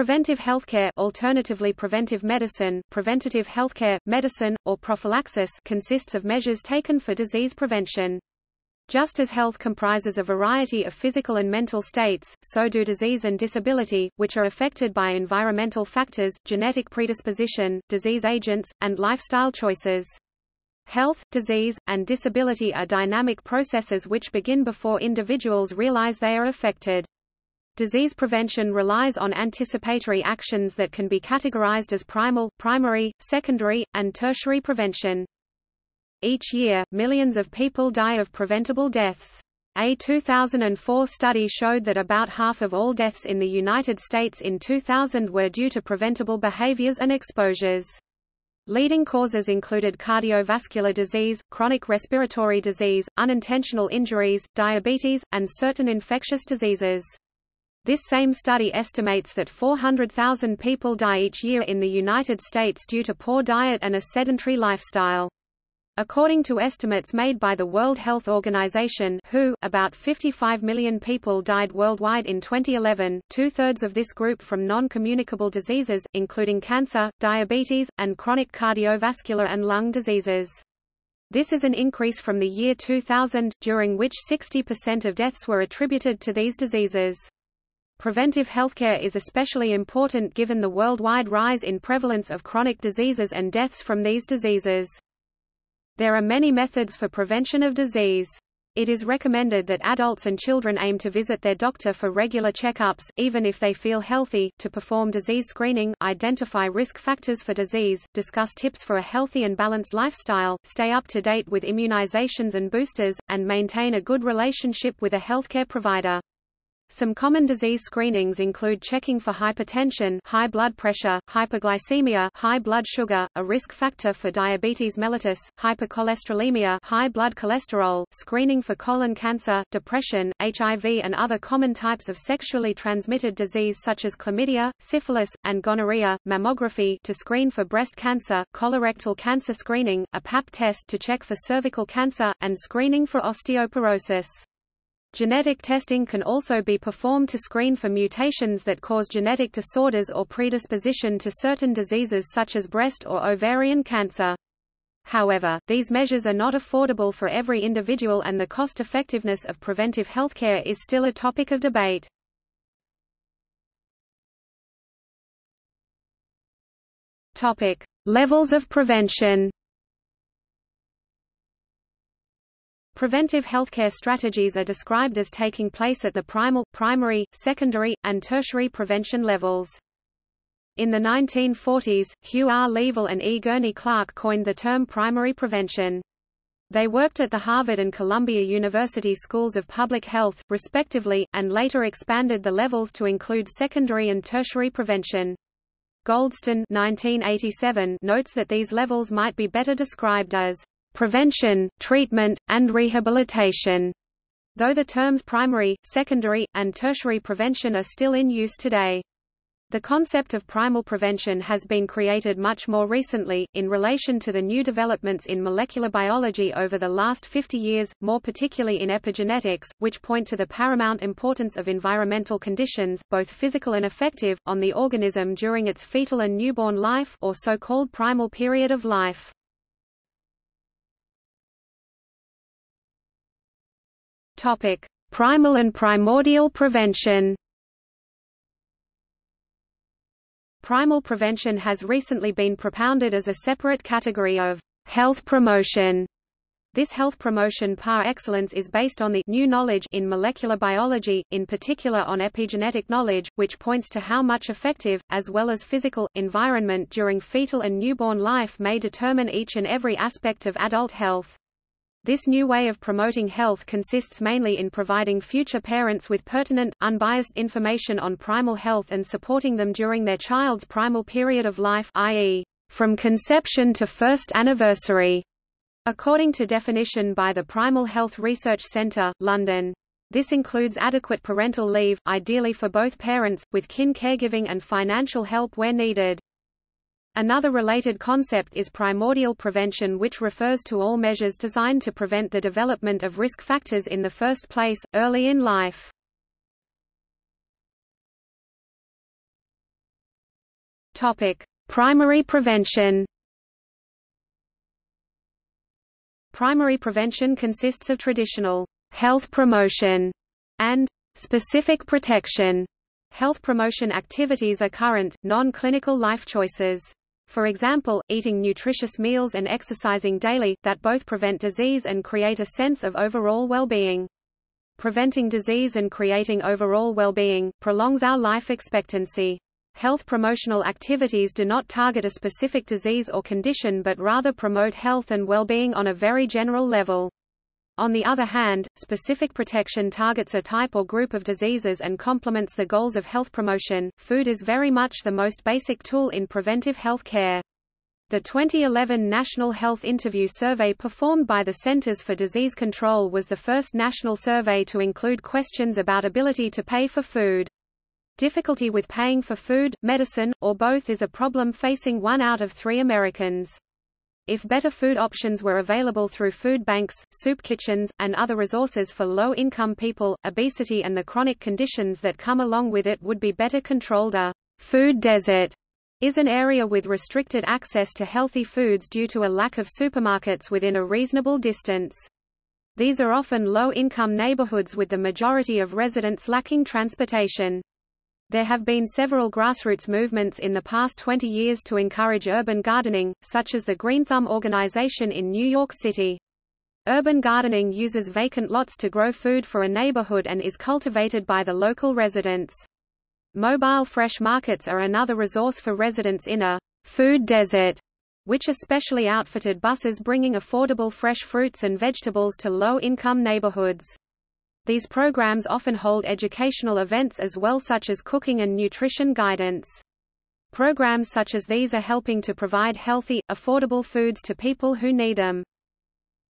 Preventive healthcare alternatively preventive medicine, preventative healthcare, medicine, or prophylaxis consists of measures taken for disease prevention. Just as health comprises a variety of physical and mental states, so do disease and disability, which are affected by environmental factors, genetic predisposition, disease agents, and lifestyle choices. Health, disease, and disability are dynamic processes which begin before individuals realize they are affected. Disease prevention relies on anticipatory actions that can be categorized as primal, primary, secondary, and tertiary prevention. Each year, millions of people die of preventable deaths. A 2004 study showed that about half of all deaths in the United States in 2000 were due to preventable behaviors and exposures. Leading causes included cardiovascular disease, chronic respiratory disease, unintentional injuries, diabetes, and certain infectious diseases. This same study estimates that 400,000 people die each year in the United States due to poor diet and a sedentary lifestyle. According to estimates made by the World Health Organization WHO, about 55 million people died worldwide in 2011, two-thirds of this group from non-communicable diseases, including cancer, diabetes, and chronic cardiovascular and lung diseases. This is an increase from the year 2000, during which 60% of deaths were attributed to these diseases. Preventive healthcare is especially important given the worldwide rise in prevalence of chronic diseases and deaths from these diseases. There are many methods for prevention of disease. It is recommended that adults and children aim to visit their doctor for regular checkups, even if they feel healthy, to perform disease screening, identify risk factors for disease, discuss tips for a healthy and balanced lifestyle, stay up to date with immunizations and boosters, and maintain a good relationship with a healthcare provider. Some common disease screenings include checking for hypertension, high blood pressure, hyperglycemia, high blood sugar, a risk factor for diabetes mellitus, hypercholesterolemia, high blood cholesterol, screening for colon cancer, depression, HIV and other common types of sexually transmitted disease such as chlamydia, syphilis, and gonorrhea, mammography to screen for breast cancer, colorectal cancer screening, a pap test to check for cervical cancer, and screening for osteoporosis. Genetic testing can also be performed to screen for mutations that cause genetic disorders or predisposition to certain diseases such as breast or ovarian cancer. However, these measures are not affordable for every individual and the cost-effectiveness of preventive healthcare is still a topic of debate. Topic: Levels of prevention. Preventive healthcare strategies are described as taking place at the primal, primary, secondary, and tertiary prevention levels. In the 1940s, Hugh R. Leavell and E. Gurney Clark coined the term primary prevention. They worked at the Harvard and Columbia University Schools of Public Health, respectively, and later expanded the levels to include secondary and tertiary prevention. Goldston 1987 notes that these levels might be better described as prevention, treatment, and rehabilitation, though the terms primary, secondary, and tertiary prevention are still in use today. The concept of primal prevention has been created much more recently, in relation to the new developments in molecular biology over the last 50 years, more particularly in epigenetics, which point to the paramount importance of environmental conditions, both physical and affective, on the organism during its fetal and newborn life or so-called primal period of life. Topic: Primal and primordial prevention. Primal prevention has recently been propounded as a separate category of health promotion. This health promotion par excellence is based on the new knowledge in molecular biology, in particular on epigenetic knowledge, which points to how much effective, as well as physical, environment during fetal and newborn life may determine each and every aspect of adult health. This new way of promoting health consists mainly in providing future parents with pertinent, unbiased information on primal health and supporting them during their child's primal period of life i.e., from conception to first anniversary, according to definition by the Primal Health Research Centre, London. This includes adequate parental leave, ideally for both parents, with kin caregiving and financial help where needed. Another related concept is primordial prevention which refers to all measures designed to prevent the development of risk factors in the first place, early in life. Primary prevention. Primary prevention consists of traditional health promotion and specific protection. Health promotion activities are current, non-clinical life choices. For example, eating nutritious meals and exercising daily, that both prevent disease and create a sense of overall well-being. Preventing disease and creating overall well-being, prolongs our life expectancy. Health promotional activities do not target a specific disease or condition but rather promote health and well-being on a very general level. On the other hand, specific protection targets a type or group of diseases and complements the goals of health promotion. Food is very much the most basic tool in preventive health care. The 2011 National Health Interview Survey performed by the Centers for Disease Control was the first national survey to include questions about ability to pay for food. Difficulty with paying for food, medicine, or both is a problem facing one out of three Americans. If better food options were available through food banks, soup kitchens, and other resources for low-income people, obesity and the chronic conditions that come along with it would be better controlled. A food desert is an area with restricted access to healthy foods due to a lack of supermarkets within a reasonable distance. These are often low-income neighborhoods with the majority of residents lacking transportation. There have been several grassroots movements in the past 20 years to encourage urban gardening, such as the Green Thumb organization in New York City. Urban gardening uses vacant lots to grow food for a neighborhood and is cultivated by the local residents. Mobile fresh markets are another resource for residents in a food desert, which are specially outfitted buses bringing affordable fresh fruits and vegetables to low-income neighborhoods. These programs often hold educational events as well such as cooking and nutrition guidance. Programs such as these are helping to provide healthy, affordable foods to people who need them.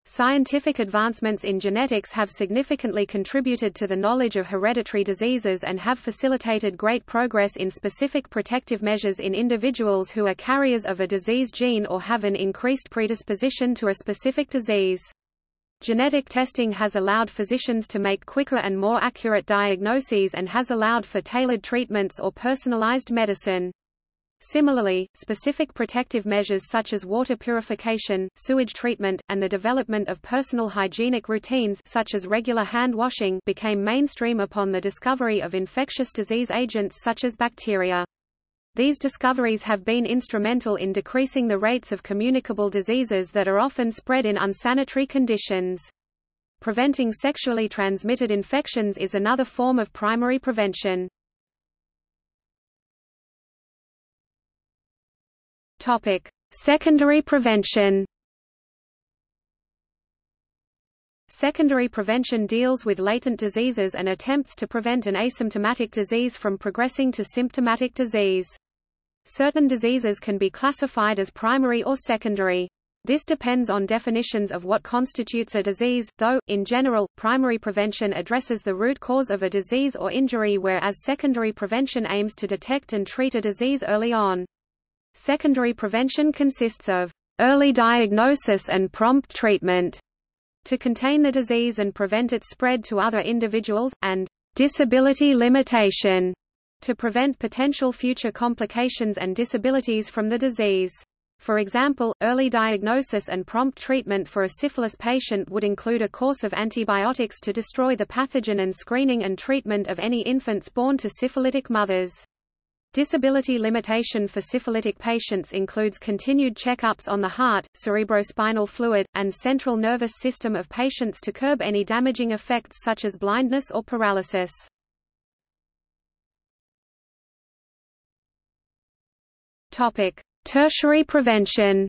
Scientific advancements in genetics have significantly contributed to the knowledge of hereditary diseases and have facilitated great progress in specific protective measures in individuals who are carriers of a disease gene or have an increased predisposition to a specific disease. Genetic testing has allowed physicians to make quicker and more accurate diagnoses and has allowed for tailored treatments or personalized medicine. Similarly, specific protective measures such as water purification, sewage treatment, and the development of personal hygienic routines such as regular hand washing became mainstream upon the discovery of infectious disease agents such as bacteria. These discoveries have been instrumental in decreasing the rates of communicable diseases that are often spread in unsanitary conditions. Preventing sexually transmitted infections is another form of primary prevention. Topic: Secondary prevention. Secondary prevention deals with latent diseases and attempts to prevent an asymptomatic disease from progressing to symptomatic disease. Certain diseases can be classified as primary or secondary. This depends on definitions of what constitutes a disease, though, in general, primary prevention addresses the root cause of a disease or injury whereas secondary prevention aims to detect and treat a disease early on. Secondary prevention consists of early diagnosis and prompt treatment to contain the disease and prevent its spread to other individuals, and disability limitation to prevent potential future complications and disabilities from the disease. For example, early diagnosis and prompt treatment for a syphilis patient would include a course of antibiotics to destroy the pathogen and screening and treatment of any infants born to syphilitic mothers. Disability limitation for syphilitic patients includes continued checkups on the heart, cerebrospinal fluid, and central nervous system of patients to curb any damaging effects such as blindness or paralysis. Topic: Tertiary prevention.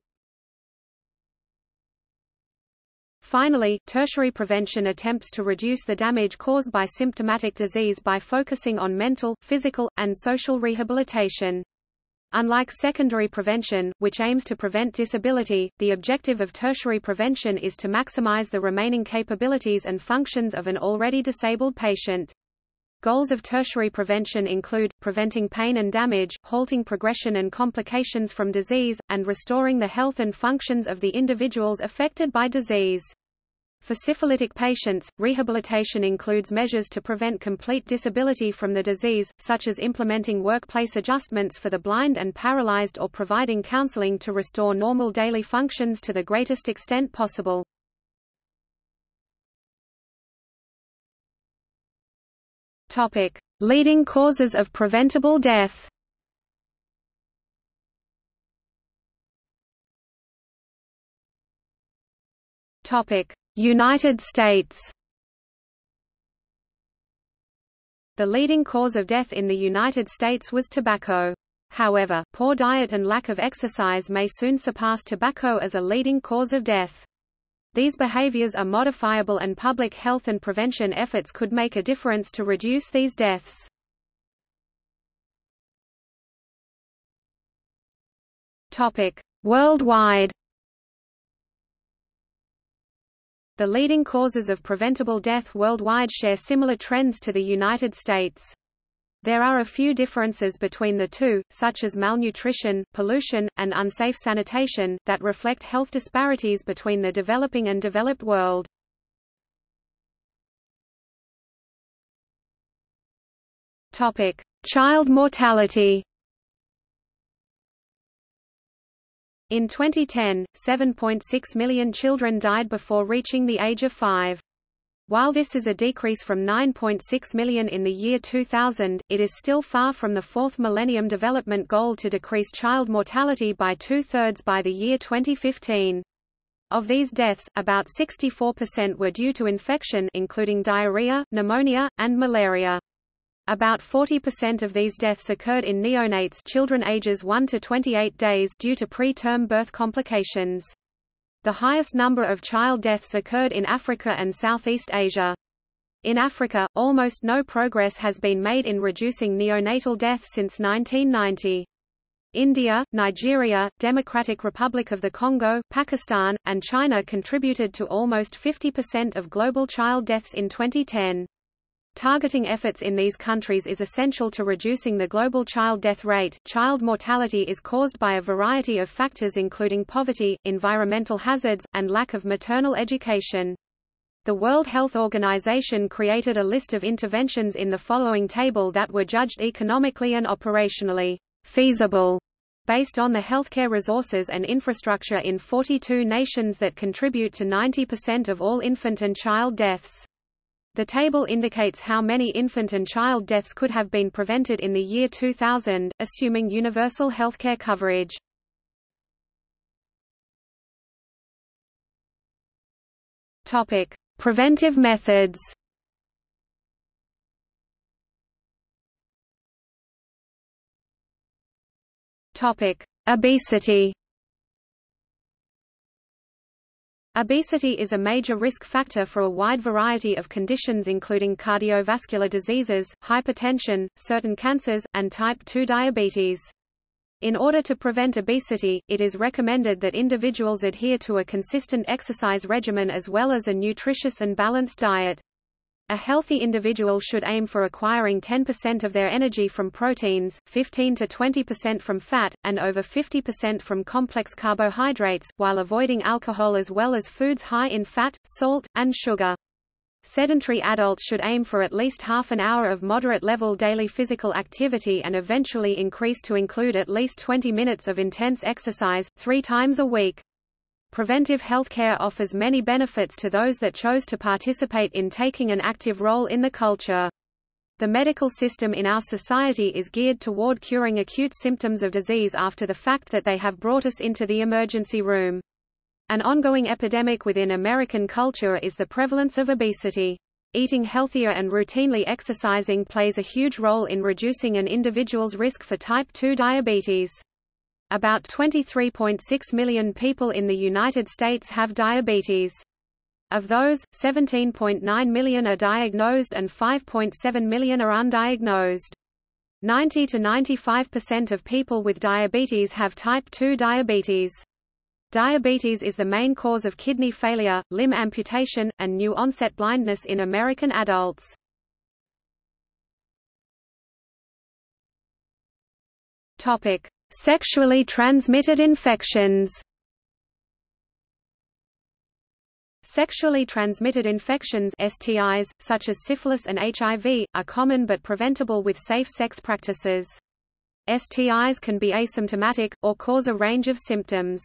Finally, tertiary prevention attempts to reduce the damage caused by symptomatic disease by focusing on mental, physical, and social rehabilitation. Unlike secondary prevention, which aims to prevent disability, the objective of tertiary prevention is to maximize the remaining capabilities and functions of an already disabled patient. Goals of tertiary prevention include, preventing pain and damage, halting progression and complications from disease, and restoring the health and functions of the individuals affected by disease. For syphilitic patients, rehabilitation includes measures to prevent complete disability from the disease, such as implementing workplace adjustments for the blind and paralyzed or providing counseling to restore normal daily functions to the greatest extent possible. Topic: Leading causes of preventable death. Topic: United States The leading cause of death in the United States was tobacco. However, poor diet and lack of exercise may soon surpass tobacco as a leading cause of death. These behaviors are modifiable and public health and prevention efforts could make a difference to reduce these deaths. Worldwide The leading causes of preventable death worldwide share similar trends to the United States. There are a few differences between the two, such as malnutrition, pollution, and unsafe sanitation, that reflect health disparities between the developing and developed world. Child mortality In 2010, 7.6 million children died before reaching the age of 5. While this is a decrease from 9.6 million in the year 2000, it is still far from the fourth Millennium Development Goal to decrease child mortality by two-thirds by the year 2015. Of these deaths, about 64% were due to infection including diarrhea, pneumonia, and malaria. About 40% of these deaths occurred in neonates children ages 1 to 28 days due to preterm birth complications. The highest number of child deaths occurred in Africa and Southeast Asia. In Africa, almost no progress has been made in reducing neonatal death since 1990. India, Nigeria, Democratic Republic of the Congo, Pakistan, and China contributed to almost 50% of global child deaths in 2010. Targeting efforts in these countries is essential to reducing the global child death rate. Child mortality is caused by a variety of factors including poverty, environmental hazards, and lack of maternal education. The World Health Organization created a list of interventions in the following table that were judged economically and operationally feasible based on the healthcare resources and infrastructure in 42 nations that contribute to 90% of all infant and child deaths. The table indicates how many infant and child deaths could have been prevented in the year 2000, assuming universal healthcare coverage. Topic: Preventive methods. Topic: Obesity. Obesity is a major risk factor for a wide variety of conditions including cardiovascular diseases, hypertension, certain cancers, and type 2 diabetes. In order to prevent obesity, it is recommended that individuals adhere to a consistent exercise regimen as well as a nutritious and balanced diet. A healthy individual should aim for acquiring 10% of their energy from proteins, 15 to 20% from fat, and over 50% from complex carbohydrates, while avoiding alcohol as well as foods high in fat, salt, and sugar. Sedentary adults should aim for at least half an hour of moderate-level daily physical activity and eventually increase to include at least 20 minutes of intense exercise, three times a week. Preventive healthcare offers many benefits to those that chose to participate in taking an active role in the culture. The medical system in our society is geared toward curing acute symptoms of disease after the fact that they have brought us into the emergency room. An ongoing epidemic within American culture is the prevalence of obesity. Eating healthier and routinely exercising plays a huge role in reducing an individual's risk for type 2 diabetes. About 23.6 million people in the United States have diabetes. Of those, 17.9 million are diagnosed and 5.7 million are undiagnosed. 90 to 95% of people with diabetes have type 2 diabetes. Diabetes is the main cause of kidney failure, limb amputation, and new onset blindness in American adults. Topic: Sexually transmitted infections Sexually transmitted infections STIs, such as syphilis and HIV, are common but preventable with safe sex practices. STIs can be asymptomatic, or cause a range of symptoms.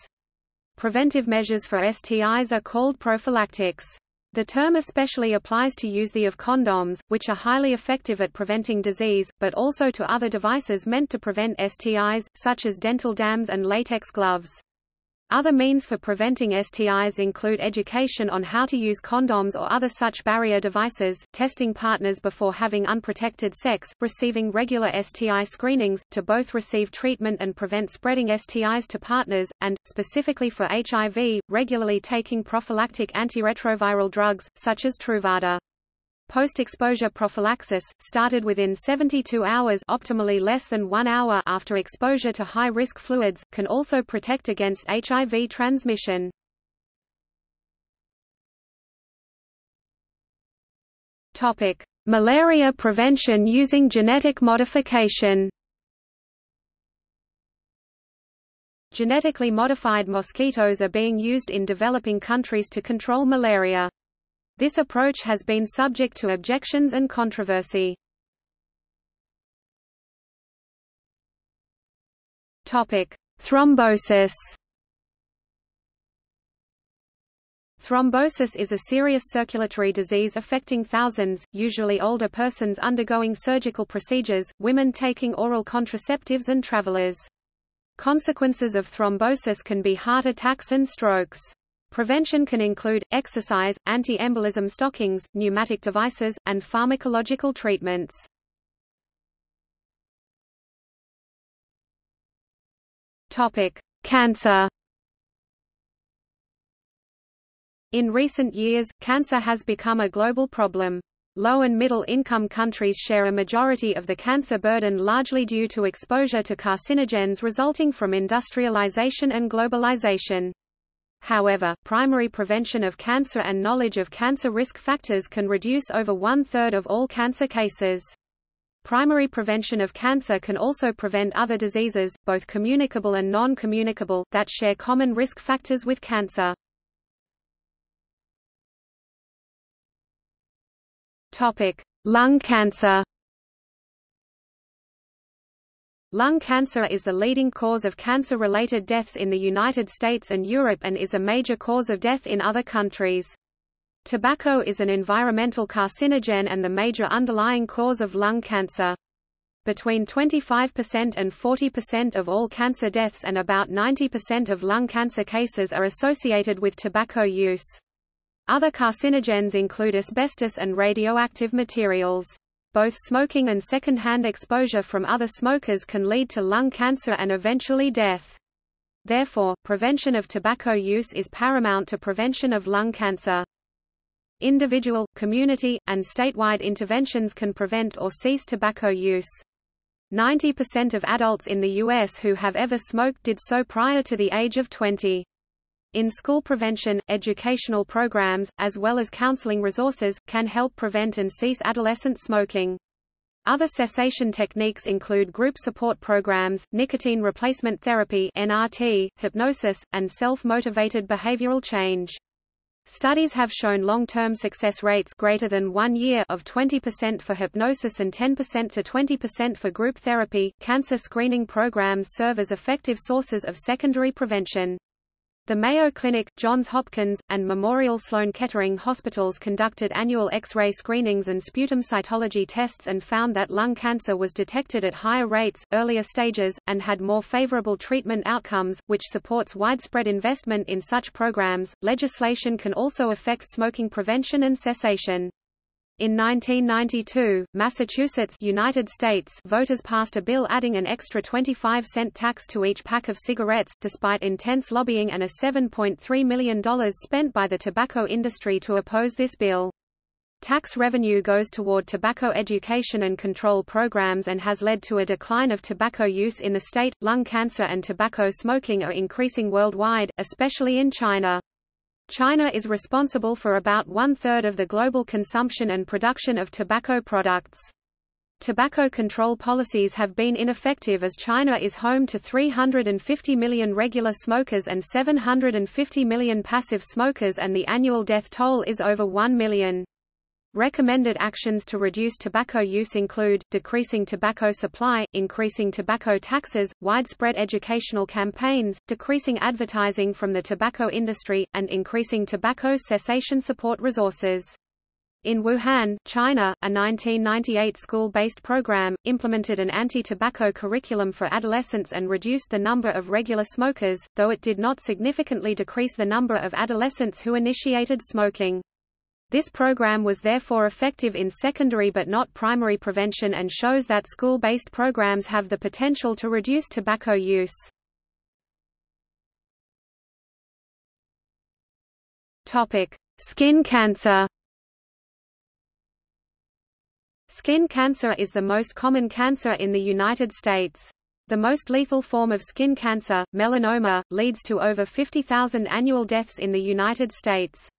Preventive measures for STIs are called prophylactics. The term especially applies to use the of condoms, which are highly effective at preventing disease, but also to other devices meant to prevent STIs, such as dental dams and latex gloves. Other means for preventing STIs include education on how to use condoms or other such barrier devices, testing partners before having unprotected sex, receiving regular STI screenings, to both receive treatment and prevent spreading STIs to partners, and, specifically for HIV, regularly taking prophylactic antiretroviral drugs, such as Truvada. Post-exposure prophylaxis, started within 72 hours optimally less than one hour after exposure to high-risk fluids, can also protect against HIV transmission. Topic: Malaria prevention using genetic modification. Genetically modified mosquitoes are being used in developing countries to control malaria. This approach has been subject to objections and controversy. Topic: Thrombosis. Thrombosis is a serious circulatory disease affecting thousands, usually older persons undergoing surgical procedures, women taking oral contraceptives and travelers. Consequences of thrombosis can be heart attacks and strokes. Prevention can include, exercise, anti-embolism stockings, pneumatic devices, and pharmacological treatments. Cancer In recent years, cancer has become a global problem. Low and middle income countries share a majority of the cancer burden largely due to exposure to carcinogens resulting from industrialization and globalization. However, primary prevention of cancer and knowledge of cancer risk factors can reduce over one-third of all cancer cases. Primary prevention of cancer can also prevent other diseases, both communicable and non-communicable, that share common risk factors with cancer. Topic: Lung cancer. Lung cancer is the leading cause of cancer-related deaths in the United States and Europe and is a major cause of death in other countries. Tobacco is an environmental carcinogen and the major underlying cause of lung cancer. Between 25% and 40% of all cancer deaths and about 90% of lung cancer cases are associated with tobacco use. Other carcinogens include asbestos and radioactive materials. Both smoking and second-hand exposure from other smokers can lead to lung cancer and eventually death. Therefore, prevention of tobacco use is paramount to prevention of lung cancer. Individual, community, and statewide interventions can prevent or cease tobacco use. 90% of adults in the U.S. who have ever smoked did so prior to the age of 20. In school prevention, educational programs, as well as counseling resources, can help prevent and cease adolescent smoking. Other cessation techniques include group support programs, nicotine replacement therapy (NRT), hypnosis, and self-motivated behavioral change. Studies have shown long-term success rates greater than 1 year of 20% for hypnosis and 10% to 20% for group therapy. Cancer screening programs serve as effective sources of secondary prevention. The Mayo Clinic, Johns Hopkins, and Memorial Sloan Kettering hospitals conducted annual X-ray screenings and sputum cytology tests and found that lung cancer was detected at higher rates, earlier stages, and had more favorable treatment outcomes, which supports widespread investment in such programs. Legislation can also affect smoking prevention and cessation. In 1992, Massachusetts United States voters passed a bill adding an extra 25-cent tax to each pack of cigarettes, despite intense lobbying and a $7.3 million spent by the tobacco industry to oppose this bill. Tax revenue goes toward tobacco education and control programs and has led to a decline of tobacco use in the state. Lung cancer and tobacco smoking are increasing worldwide, especially in China. China is responsible for about one-third of the global consumption and production of tobacco products. Tobacco control policies have been ineffective as China is home to 350 million regular smokers and 750 million passive smokers and the annual death toll is over 1 million. Recommended actions to reduce tobacco use include, decreasing tobacco supply, increasing tobacco taxes, widespread educational campaigns, decreasing advertising from the tobacco industry, and increasing tobacco cessation support resources. In Wuhan, China, a 1998 school-based program, implemented an anti-tobacco curriculum for adolescents and reduced the number of regular smokers, though it did not significantly decrease the number of adolescents who initiated smoking. This program was therefore effective in secondary but not primary prevention and shows that school-based programs have the potential to reduce tobacco use. Topic: Skin cancer. Skin cancer is the most common cancer in the United States. The most lethal form of skin cancer, melanoma, leads to over 50,000 annual deaths in the United States.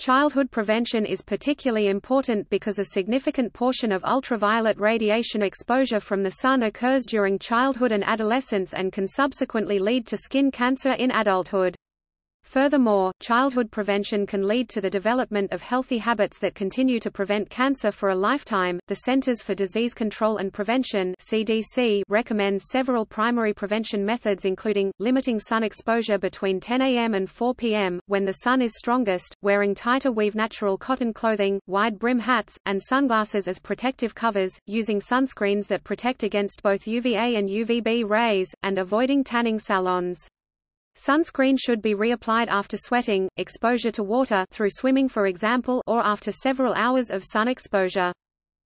Childhood prevention is particularly important because a significant portion of ultraviolet radiation exposure from the sun occurs during childhood and adolescence and can subsequently lead to skin cancer in adulthood. Furthermore, childhood prevention can lead to the development of healthy habits that continue to prevent cancer for a lifetime. The Centers for Disease Control and Prevention (CDC) recommends several primary prevention methods including limiting sun exposure between 10 a.m. and 4 p.m. when the sun is strongest, wearing tighter weave natural cotton clothing, wide brim hats, and sunglasses as protective covers, using sunscreens that protect against both UVA and UVB rays, and avoiding tanning salons. Sunscreen should be reapplied after sweating, exposure to water through swimming for example or after several hours of sun exposure.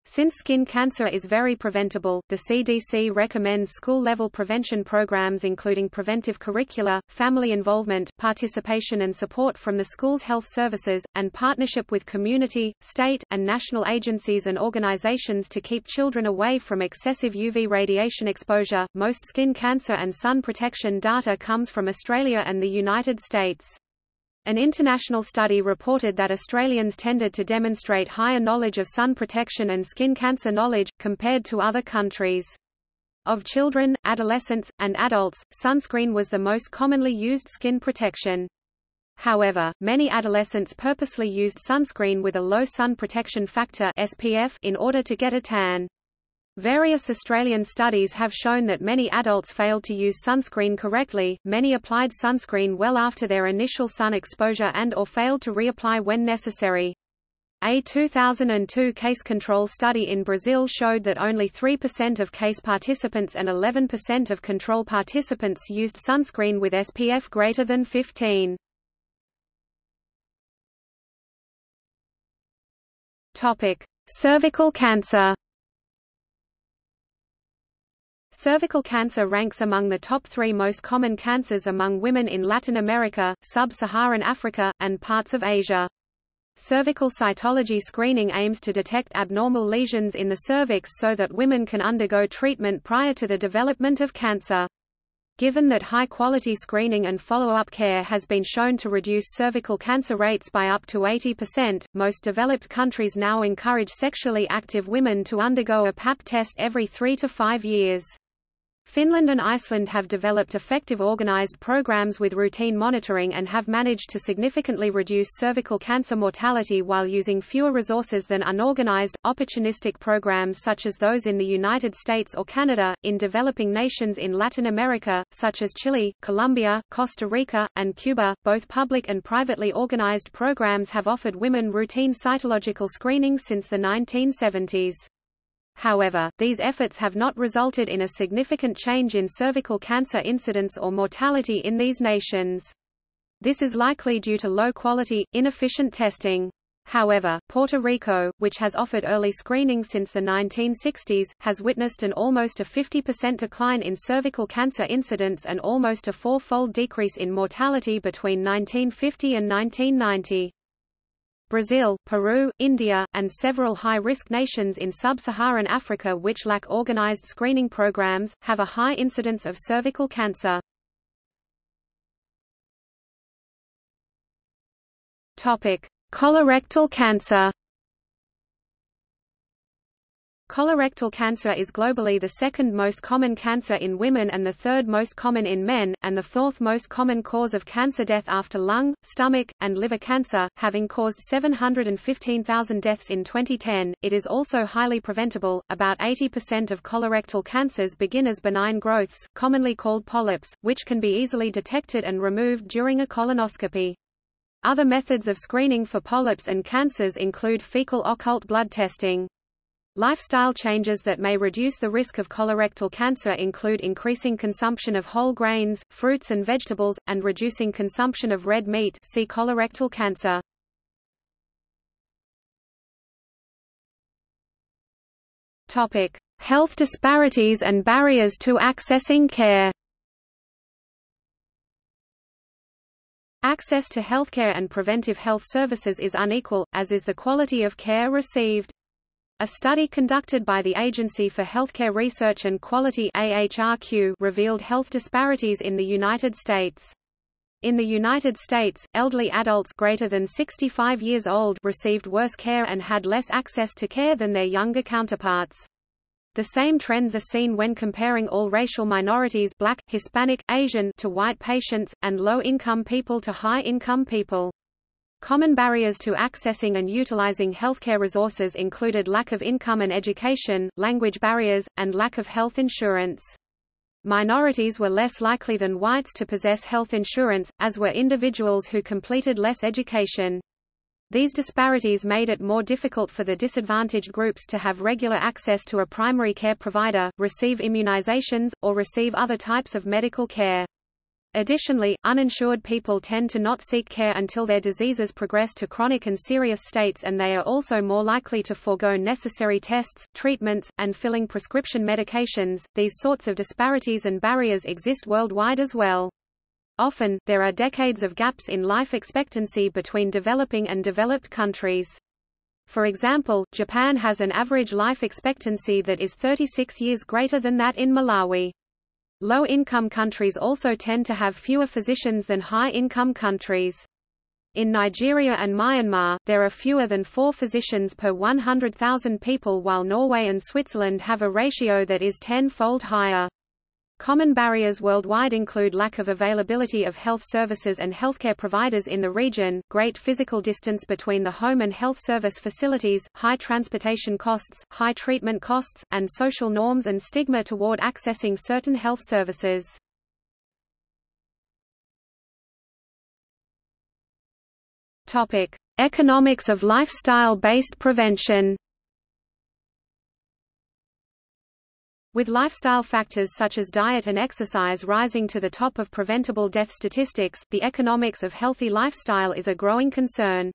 Since skin cancer is very preventable, the CDC recommends school-level prevention programs including preventive curricula, family involvement, participation and support from the school's health services, and partnership with community, state, and national agencies and organizations to keep children away from excessive UV radiation exposure. Most skin cancer and sun protection data comes from Australia and the United States. An international study reported that Australians tended to demonstrate higher knowledge of sun protection and skin cancer knowledge, compared to other countries. Of children, adolescents, and adults, sunscreen was the most commonly used skin protection. However, many adolescents purposely used sunscreen with a low sun protection factor SPF in order to get a tan. Various Australian studies have shown that many adults failed to use sunscreen correctly, many applied sunscreen well after their initial sun exposure and or failed to reapply when necessary. A 2002 case control study in Brazil showed that only 3% of case participants and 11% of control participants used sunscreen with SPF greater than 15. Topic: Cervical cancer. Cervical cancer ranks among the top three most common cancers among women in Latin America, sub-Saharan Africa, and parts of Asia. Cervical cytology screening aims to detect abnormal lesions in the cervix so that women can undergo treatment prior to the development of cancer. Given that high-quality screening and follow-up care has been shown to reduce cervical cancer rates by up to 80%, most developed countries now encourage sexually active women to undergo a PAP test every three to five years. Finland and Iceland have developed effective organized programs with routine monitoring and have managed to significantly reduce cervical cancer mortality while using fewer resources than unorganized, opportunistic programs such as those in the United States or Canada. In developing nations in Latin America, such as Chile, Colombia, Costa Rica, and Cuba, both public and privately organized programs have offered women routine cytological screening since the 1970s. However, these efforts have not resulted in a significant change in cervical cancer incidence or mortality in these nations. This is likely due to low-quality, inefficient testing. However, Puerto Rico, which has offered early screening since the 1960s, has witnessed an almost a 50% decline in cervical cancer incidence and almost a four-fold decrease in mortality between 1950 and 1990. Brazil, Peru, India, and several high-risk nations in sub-Saharan Africa which lack organized screening programs, have a high incidence of cervical cancer. Colorectal cancer Colorectal cancer is globally the second most common cancer in women and the third most common in men, and the fourth most common cause of cancer death after lung, stomach, and liver cancer, having caused 715,000 deaths in 2010. It is also highly preventable. About 80% of colorectal cancers begin as benign growths, commonly called polyps, which can be easily detected and removed during a colonoscopy. Other methods of screening for polyps and cancers include fecal occult blood testing. Lifestyle changes that may reduce the risk of colorectal cancer include increasing consumption of whole grains, fruits and vegetables, and reducing consumption of red meat see colorectal cancer. Health disparities and barriers to accessing care. Access to healthcare and preventive health services is unequal, as is the quality of care received. A study conducted by the Agency for Healthcare Research and Quality AHRQ revealed health disparities in the United States. In the United States, elderly adults greater than 65 years old received worse care and had less access to care than their younger counterparts. The same trends are seen when comparing all racial minorities black, Hispanic, Asian to white patients, and low-income people to high-income people. Common barriers to accessing and utilizing healthcare resources included lack of income and education, language barriers, and lack of health insurance. Minorities were less likely than whites to possess health insurance, as were individuals who completed less education. These disparities made it more difficult for the disadvantaged groups to have regular access to a primary care provider, receive immunizations, or receive other types of medical care. Additionally, uninsured people tend to not seek care until their diseases progress to chronic and serious states and they are also more likely to forego necessary tests, treatments, and filling prescription medications. These sorts of disparities and barriers exist worldwide as well. Often, there are decades of gaps in life expectancy between developing and developed countries. For example, Japan has an average life expectancy that is 36 years greater than that in Malawi. Low-income countries also tend to have fewer physicians than high-income countries. In Nigeria and Myanmar, there are fewer than four physicians per 100,000 people while Norway and Switzerland have a ratio that is ten-fold higher. Common barriers worldwide include lack of availability of health services and healthcare providers in the region, great physical distance between the home and health service facilities, high transportation costs, high treatment costs, and social norms and stigma toward accessing certain health services. Topic: Economics of lifestyle-based prevention. With lifestyle factors such as diet and exercise rising to the top of preventable death statistics, the economics of healthy lifestyle is a growing concern.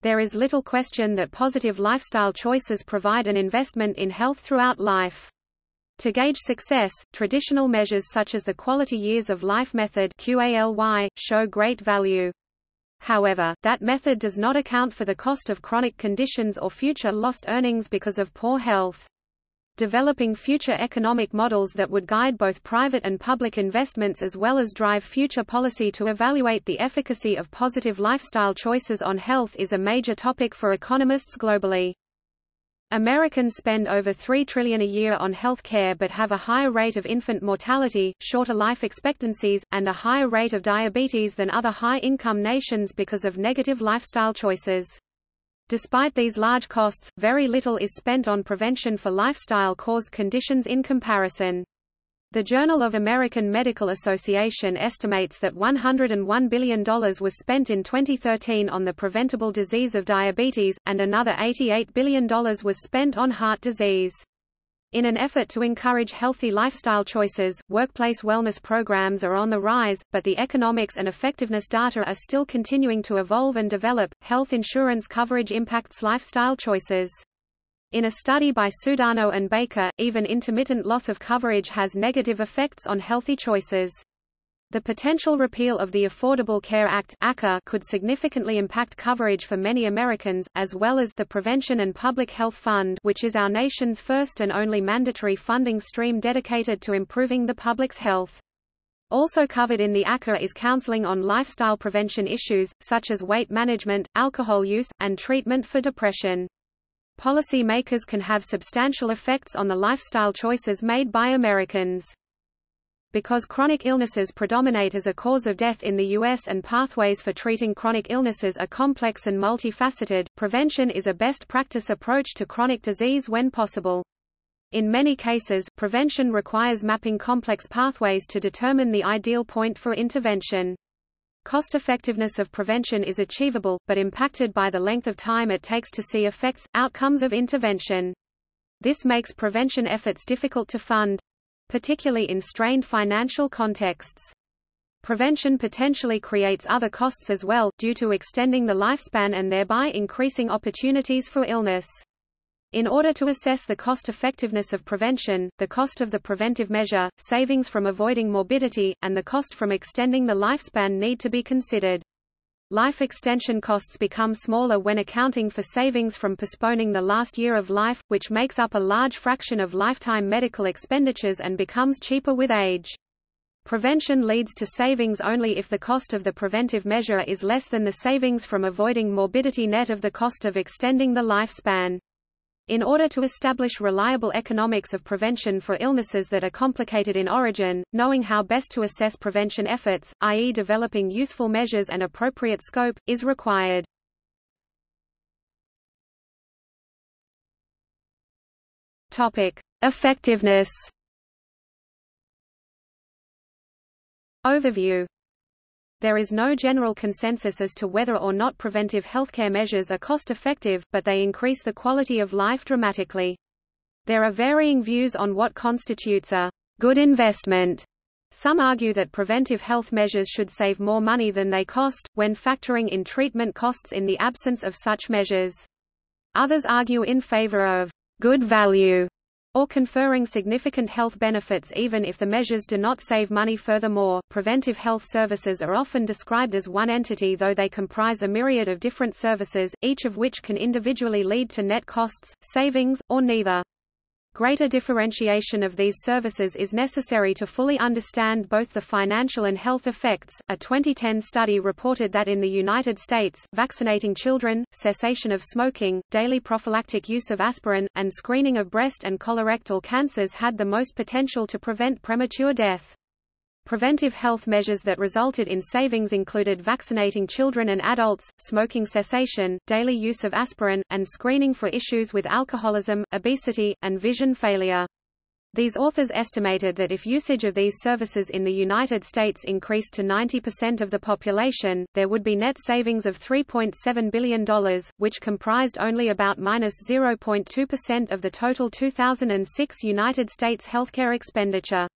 There is little question that positive lifestyle choices provide an investment in health throughout life. To gauge success, traditional measures such as the Quality Years of Life method QALY, show great value. However, that method does not account for the cost of chronic conditions or future lost earnings because of poor health developing future economic models that would guide both private and public investments as well as drive future policy to evaluate the efficacy of positive lifestyle choices on health is a major topic for economists globally. Americans spend over 3 trillion a year on health care but have a higher rate of infant mortality, shorter life expectancies, and a higher rate of diabetes than other high-income nations because of negative lifestyle choices. Despite these large costs, very little is spent on prevention for lifestyle-caused conditions in comparison. The Journal of American Medical Association estimates that $101 billion was spent in 2013 on the preventable disease of diabetes, and another $88 billion was spent on heart disease. In an effort to encourage healthy lifestyle choices, workplace wellness programs are on the rise, but the economics and effectiveness data are still continuing to evolve and develop. Health insurance coverage impacts lifestyle choices. In a study by Sudano and Baker, even intermittent loss of coverage has negative effects on healthy choices. The potential repeal of the Affordable Care Act could significantly impact coverage for many Americans, as well as the Prevention and Public Health Fund which is our nation's first and only mandatory funding stream dedicated to improving the public's health. Also covered in the ACA is counseling on lifestyle prevention issues, such as weight management, alcohol use, and treatment for depression. Policy makers can have substantial effects on the lifestyle choices made by Americans. Because chronic illnesses predominate as a cause of death in the U.S. and pathways for treating chronic illnesses are complex and multifaceted, prevention is a best practice approach to chronic disease when possible. In many cases, prevention requires mapping complex pathways to determine the ideal point for intervention. Cost-effectiveness of prevention is achievable, but impacted by the length of time it takes to see effects, outcomes of intervention. This makes prevention efforts difficult to fund, particularly in strained financial contexts. Prevention potentially creates other costs as well, due to extending the lifespan and thereby increasing opportunities for illness. In order to assess the cost-effectiveness of prevention, the cost of the preventive measure, savings from avoiding morbidity, and the cost from extending the lifespan need to be considered. Life extension costs become smaller when accounting for savings from postponing the last year of life, which makes up a large fraction of lifetime medical expenditures and becomes cheaper with age. Prevention leads to savings only if the cost of the preventive measure is less than the savings from avoiding morbidity net of the cost of extending the lifespan. In order to establish reliable economics of prevention for illnesses that are complicated in origin, knowing how best to assess prevention efforts, i.e. developing useful measures and appropriate scope, is required. Topic: Effectiveness. Overview there is no general consensus as to whether or not preventive healthcare measures are cost-effective, but they increase the quality of life dramatically. There are varying views on what constitutes a good investment. Some argue that preventive health measures should save more money than they cost, when factoring in treatment costs in the absence of such measures. Others argue in favor of good value or conferring significant health benefits even if the measures do not save money furthermore, preventive health services are often described as one entity though they comprise a myriad of different services, each of which can individually lead to net costs, savings, or neither. Greater differentiation of these services is necessary to fully understand both the financial and health effects. A 2010 study reported that in the United States, vaccinating children, cessation of smoking, daily prophylactic use of aspirin, and screening of breast and colorectal cancers had the most potential to prevent premature death. Preventive health measures that resulted in savings included vaccinating children and adults, smoking cessation, daily use of aspirin, and screening for issues with alcoholism, obesity, and vision failure. These authors estimated that if usage of these services in the United States increased to 90% of the population, there would be net savings of $3.7 billion, which comprised only about minus 0.2% of the total 2006 United States healthcare expenditure.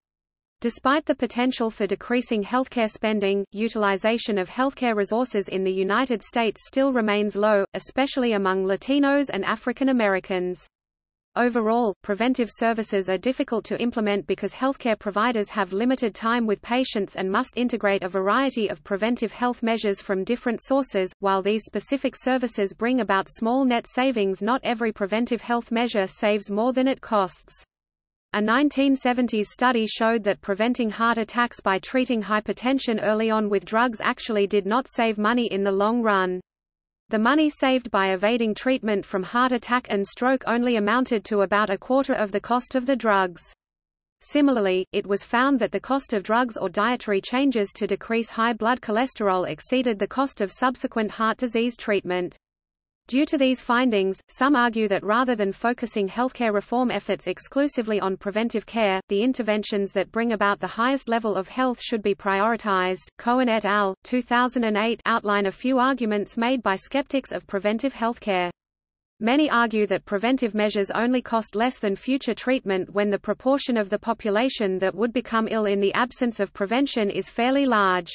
Despite the potential for decreasing healthcare spending, utilization of healthcare resources in the United States still remains low, especially among Latinos and African Americans. Overall, preventive services are difficult to implement because healthcare providers have limited time with patients and must integrate a variety of preventive health measures from different sources. While these specific services bring about small net savings, not every preventive health measure saves more than it costs. A 1970s study showed that preventing heart attacks by treating hypertension early on with drugs actually did not save money in the long run. The money saved by evading treatment from heart attack and stroke only amounted to about a quarter of the cost of the drugs. Similarly, it was found that the cost of drugs or dietary changes to decrease high blood cholesterol exceeded the cost of subsequent heart disease treatment. Due to these findings, some argue that rather than focusing healthcare reform efforts exclusively on preventive care, the interventions that bring about the highest level of health should be prioritized. Cohen et al. 2008 outline a few arguments made by skeptics of preventive healthcare. Many argue that preventive measures only cost less than future treatment when the proportion of the population that would become ill in the absence of prevention is fairly large.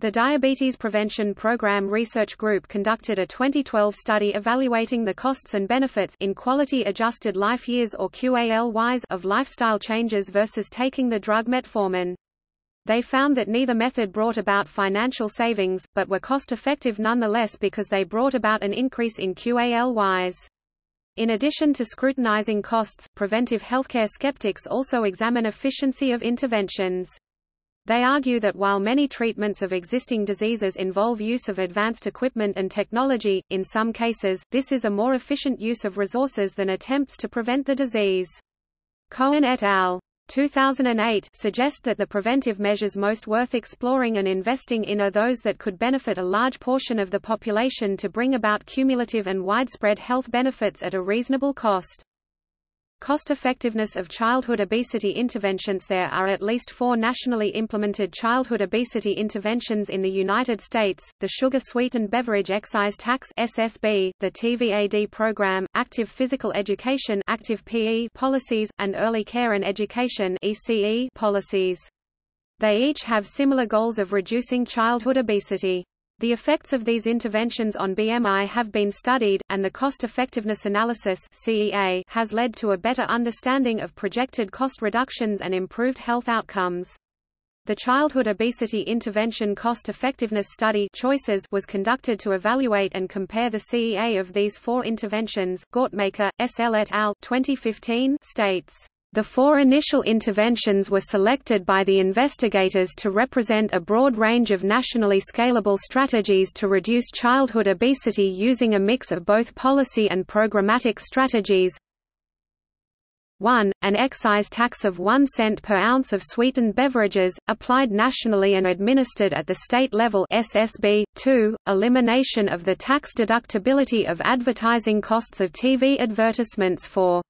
The Diabetes Prevention Program Research Group conducted a 2012 study evaluating the costs and benefits in quality-adjusted life years or QALYs of lifestyle changes versus taking the drug metformin. They found that neither method brought about financial savings, but were cost-effective nonetheless because they brought about an increase in QALYs. In addition to scrutinizing costs, preventive healthcare skeptics also examine efficiency of interventions. They argue that while many treatments of existing diseases involve use of advanced equipment and technology, in some cases, this is a more efficient use of resources than attempts to prevent the disease. Cohen et al. 2008 suggest that the preventive measures most worth exploring and investing in are those that could benefit a large portion of the population to bring about cumulative and widespread health benefits at a reasonable cost. Cost-effectiveness of childhood obesity interventions There are at least four nationally implemented childhood obesity interventions in the United States, the Sugar-Sweetened Beverage Excise Tax SSB, the TVAD program, Active Physical Education Active PE policies, and Early Care and Education ECE policies. They each have similar goals of reducing childhood obesity. The effects of these interventions on BMI have been studied, and the cost-effectiveness analysis CEA has led to a better understanding of projected cost reductions and improved health outcomes. The Childhood Obesity Intervention Cost Effectiveness Study Choices was conducted to evaluate and compare the CEA of these four interventions. Gortmaker, S. L. et al. 2015 states the four initial interventions were selected by the investigators to represent a broad range of nationally scalable strategies to reduce childhood obesity using a mix of both policy and programmatic strategies. 1. An excise tax of 1 cent per ounce of sweetened beverages, applied nationally and administered at the state level SSB. 2. Elimination of the tax deductibility of advertising costs of TV advertisements for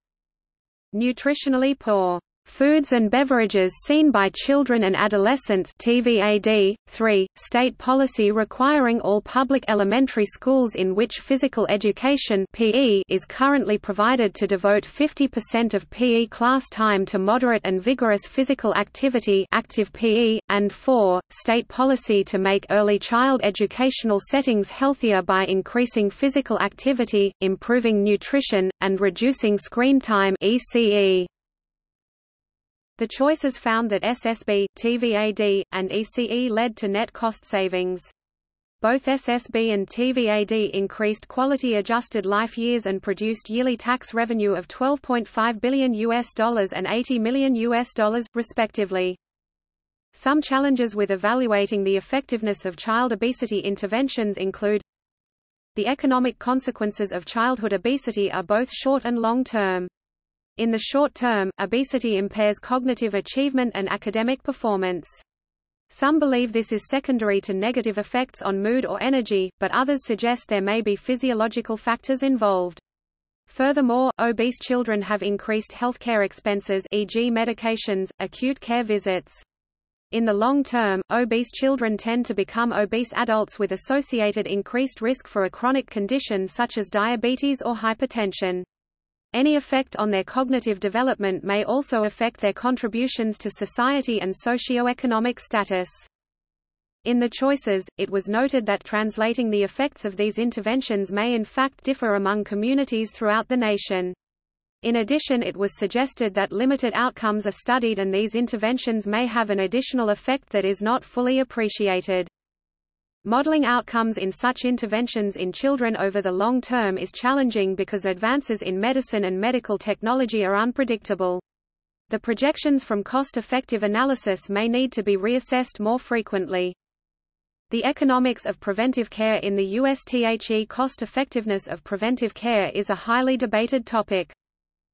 nutritionally poor Foods and beverages seen by children and adolescents TVAD, 3, state policy requiring all public elementary schools in which physical education PE is currently provided to devote 50% of PE class time to moderate and vigorous physical activity active PE, and 4, state policy to make early child educational settings healthier by increasing physical activity, improving nutrition, and reducing screen time ECE. The choices found that SSB, TVAD, and ECE led to net cost savings. Both SSB and TVAD increased quality-adjusted life years and produced yearly tax revenue of 12.5 billion US dollars and 80 million US dollars, respectively. Some challenges with evaluating the effectiveness of child obesity interventions include The economic consequences of childhood obesity are both short and long-term. In the short term, obesity impairs cognitive achievement and academic performance. Some believe this is secondary to negative effects on mood or energy, but others suggest there may be physiological factors involved. Furthermore, obese children have increased healthcare expenses e.g. medications, acute care visits. In the long term, obese children tend to become obese adults with associated increased risk for a chronic condition such as diabetes or hypertension. Any effect on their cognitive development may also affect their contributions to society and socio-economic status. In the choices, it was noted that translating the effects of these interventions may in fact differ among communities throughout the nation. In addition it was suggested that limited outcomes are studied and these interventions may have an additional effect that is not fully appreciated. Modeling outcomes in such interventions in children over the long term is challenging because advances in medicine and medical technology are unpredictable. The projections from cost-effective analysis may need to be reassessed more frequently. The economics of preventive care in the USTHE cost-effectiveness of preventive care is a highly debated topic.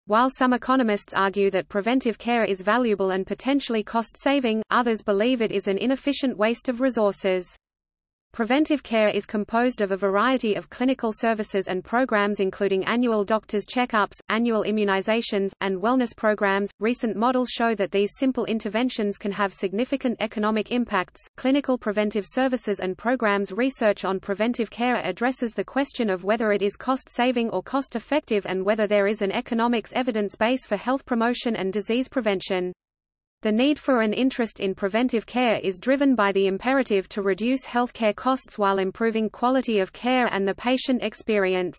While some economists argue that preventive care is valuable and potentially cost-saving, others believe it is an inefficient waste of resources. Preventive care is composed of a variety of clinical services and programs including annual doctor's checkups, annual immunizations, and wellness programs. Recent models show that these simple interventions can have significant economic impacts. Clinical preventive services and programs research on preventive care addresses the question of whether it is cost-saving or cost-effective and whether there is an economics evidence base for health promotion and disease prevention. The need for an interest in preventive care is driven by the imperative to reduce healthcare costs while improving quality of care and the patient experience.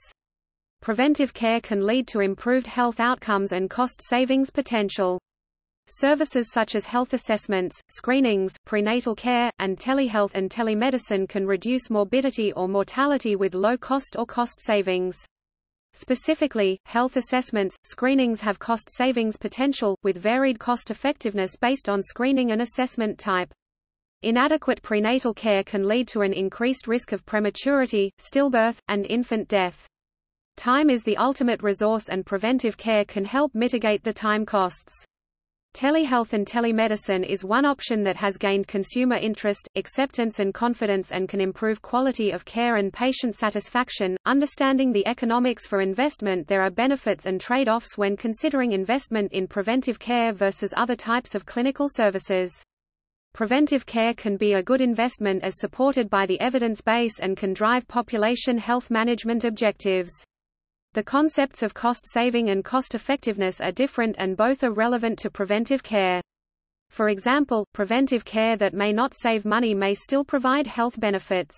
Preventive care can lead to improved health outcomes and cost savings potential. Services such as health assessments, screenings, prenatal care, and telehealth and telemedicine can reduce morbidity or mortality with low cost or cost savings. Specifically, health assessments, screenings have cost savings potential, with varied cost effectiveness based on screening and assessment type. Inadequate prenatal care can lead to an increased risk of prematurity, stillbirth, and infant death. Time is the ultimate resource and preventive care can help mitigate the time costs. Telehealth and telemedicine is one option that has gained consumer interest, acceptance and confidence and can improve quality of care and patient satisfaction. Understanding the economics for investment There are benefits and trade-offs when considering investment in preventive care versus other types of clinical services. Preventive care can be a good investment as supported by the evidence base and can drive population health management objectives. The concepts of cost saving and cost effectiveness are different and both are relevant to preventive care. For example, preventive care that may not save money may still provide health benefits.